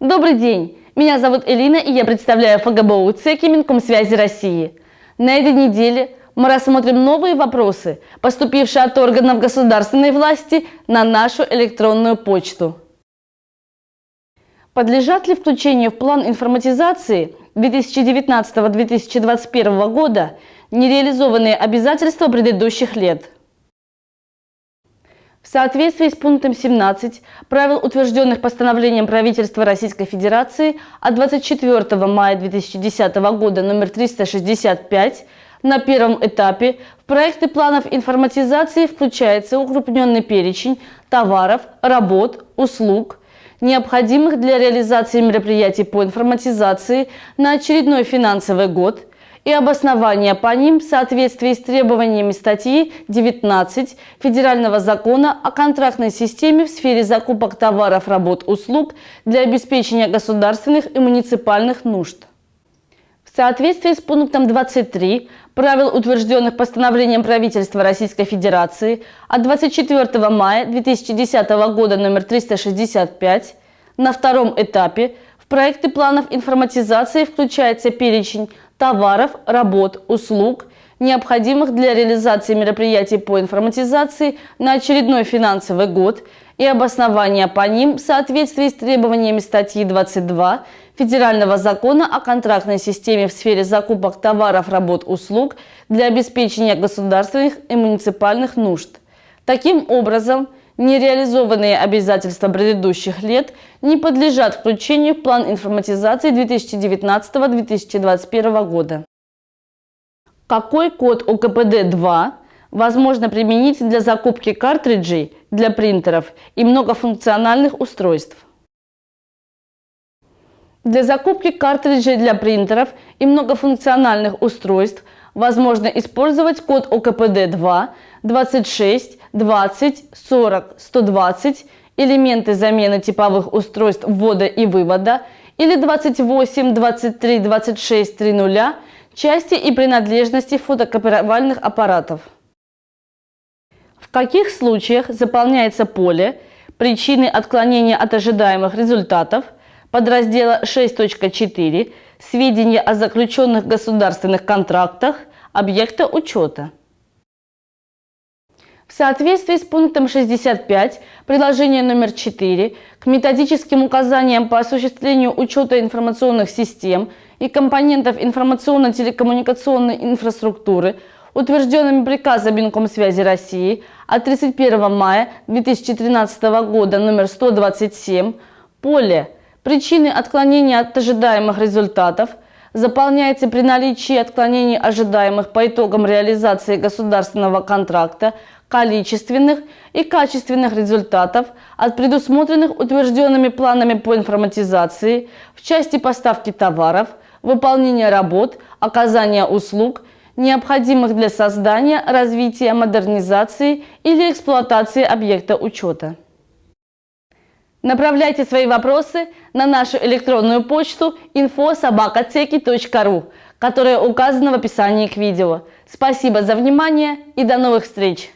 Добрый день! Меня зовут Элина и я представляю ФГБУ ЦЕКИ Минкомсвязи России. На этой неделе мы рассмотрим новые вопросы, поступившие от органов государственной власти на нашу электронную почту. Подлежат ли включению в план информатизации 2019-2021 года нереализованные обязательства предыдущих лет? В соответствии с пунктом 17 правил, утвержденных постановлением правительства Российской Федерации от 24 мая 2010 года номер 365, на первом этапе в проекты планов информатизации включается укрупненный перечень товаров, работ, услуг, необходимых для реализации мероприятий по информатизации на очередной финансовый год – и обоснования по ним в соответствии с требованиями статьи 19 Федерального закона о контрактной системе в сфере закупок товаров, работ, услуг для обеспечения государственных и муниципальных нужд. В соответствии с пунктом 23 правил, утвержденных постановлением правительства Российской Федерации от 24 мая 2010 года номер 365, на втором этапе в проекты планов информатизации включается перечень товаров, работ, услуг, необходимых для реализации мероприятий по информатизации на очередной финансовый год и обоснования по ним в соответствии с требованиями статьи 22 Федерального закона о контрактной системе в сфере закупок товаров, работ, услуг для обеспечения государственных и муниципальных нужд. Таким образом, нереализованные обязательства предыдущих лет не подлежат включению в план информатизации 2019-2021 года. Какой код УКПД-2 возможно применить для закупки картриджей для принтеров и многофункциональных устройств? Для закупки картриджей для принтеров и многофункциональных устройств возможно использовать код ОКПД-2 26 20 40 120 элементы замены типовых устройств ввода и вывода или 28 23 26 30 части и принадлежности фотокопировальных аппаратов. В каких случаях заполняется поле причины отклонения от ожидаемых результатов подраздела 6.4 сведения о заключенных государственных контрактах объекта учета. В соответствии с пунктом 65 приложения номер 4 к методическим указаниям по осуществлению учета информационных систем и компонентов информационно-телекоммуникационной инфраструктуры, утвержденными приказом Минкомсвязи России от 31 мая 2013 года номер 127, поле Причины отклонения от ожидаемых результатов заполняется при наличии отклонений ожидаемых по итогам реализации государственного контракта количественных и качественных результатов от предусмотренных утвержденными планами по информатизации в части поставки товаров, выполнения работ, оказания услуг, необходимых для создания, развития, модернизации или эксплуатации объекта учета. Направляйте свои вопросы на нашу электронную почту info.sobakateki.ru, которая указана в описании к видео. Спасибо за внимание и до новых встреч!